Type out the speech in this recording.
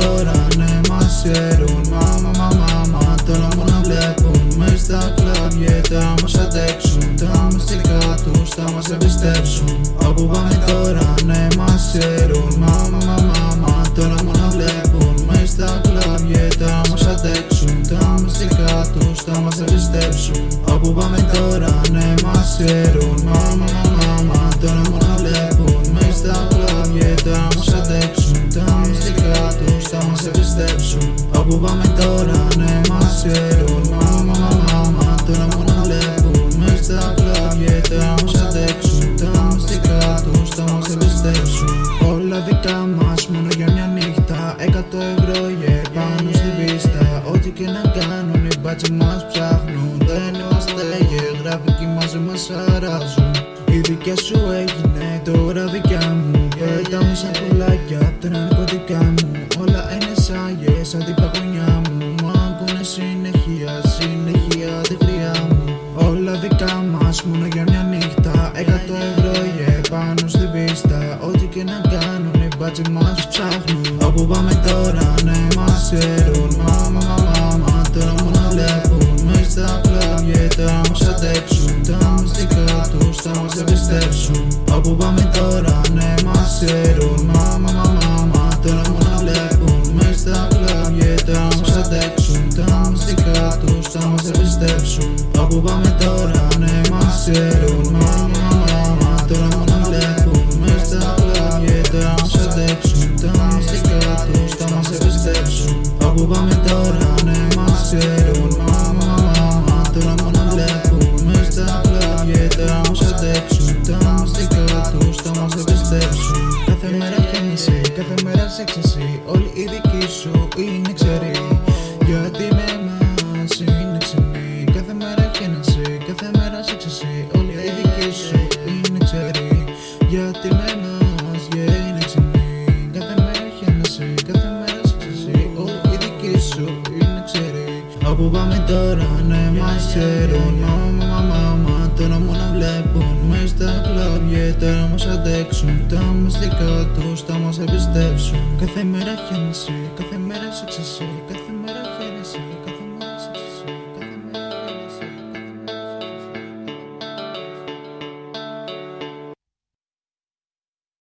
τώρα ναι μας ξέρουν. Μάμα μα μάμα τώρα μόνο βλέπουν. Μες στα κλαμπ τα μας αντέξουν. Τα μυστικά τους θα μας εμπιστεύσουν Όπου πάμε τώρα ναι μας ξέρουν. Μάμα μα μάμα τώρα μόνο βλέπουν. Μες στα κλαμπ τα μας αντέξουν. Τα μυστικά τους θα μας εμπιστεύσουν Όπου πάμε τώρα ναι μας ξέρουν. Μάμα μα μάμα τους θα μας εμπιστεύσουν Όπου πάμε τώρα ναι μας ξέρουν. Μάμα μα μάμα τώρα μόνο βλέπουν Μες στα κλαμπ τα μας αντέξουν. Τα μυστικά τους θα μας εμπιστεύσουν Όλα δικά μας μόνο για μια νύχτα. Εκατό ευρώ yeah, πάνω στην πίστα. Ό,τι και να κάνουν οι μπάτσοι μας ψάχνουν. Δεν είμαστε yeah, γραφικοί μαζί μας αράζουν. Η δικιά σου έγινε τώρα δικιά μου. Πέταμε σαν πουλάκια τα συνεχεία, συνεχεία τη χρειά μου. Όλα δικά μας μόνο για μια νύχτα. Εκατό ευρώ yeah, πάνω στην πίστα. Ό,τι και να κάνουν οι μπάτσοι μας ψάχνουν. Όπου πάμε τώρα ναι μας ξέρουν. Μάμα μα μάμα τώρα μόνο βλέπουν. Μες στα κλαμπ τα μας αντέξουν. Τα μυστικά τους θα μας εμπιστεύσουν. Όπου πάμε τώρα μας εμπιστεύσουν Όπου πάμε τώρα ναι μας ξέρουν. Μάμα μα μάμα τώρα μόνο βλέπουν. Μες στα κλαμπ τα μας αντέξουν. Τα μυστικά τους θα μας εμπιστεύσουν Όπου πάμε τώρα ναι μας ξέρουν. Μάμα μα μάμα τώρα μόνο βλέπουν. Μες στα κλαμπ τα μας αντέξουν. Τα μυστικά τους θα μας εμπιστεύσουν Κάθε μέρα χένιση, κάθε μέρα σεξεσί Όλοι οι δικοί σου είναι κάθε μέρα σεξεσί Όλοι οι δικοί σου είναι ξεροί Γιατί με εμάς yeah, είναι ξενοί Κάθε μέρα χένιση, κάθε μέρα σεξεσί Όλοι οι δικοί σου είναι ξεροί Όπου πάμε τώρα ναι μας ξέρουν. Μάμα μα μάμα τώρα μόνο βλέπουν. Μες στα κλαμπ τώρα μας αντέξουν. Τα μυστικά τους θα μας εμπιστεύσουν. Κάθε μέρα χένιση, κάθε μέρα σεξεσί κάθε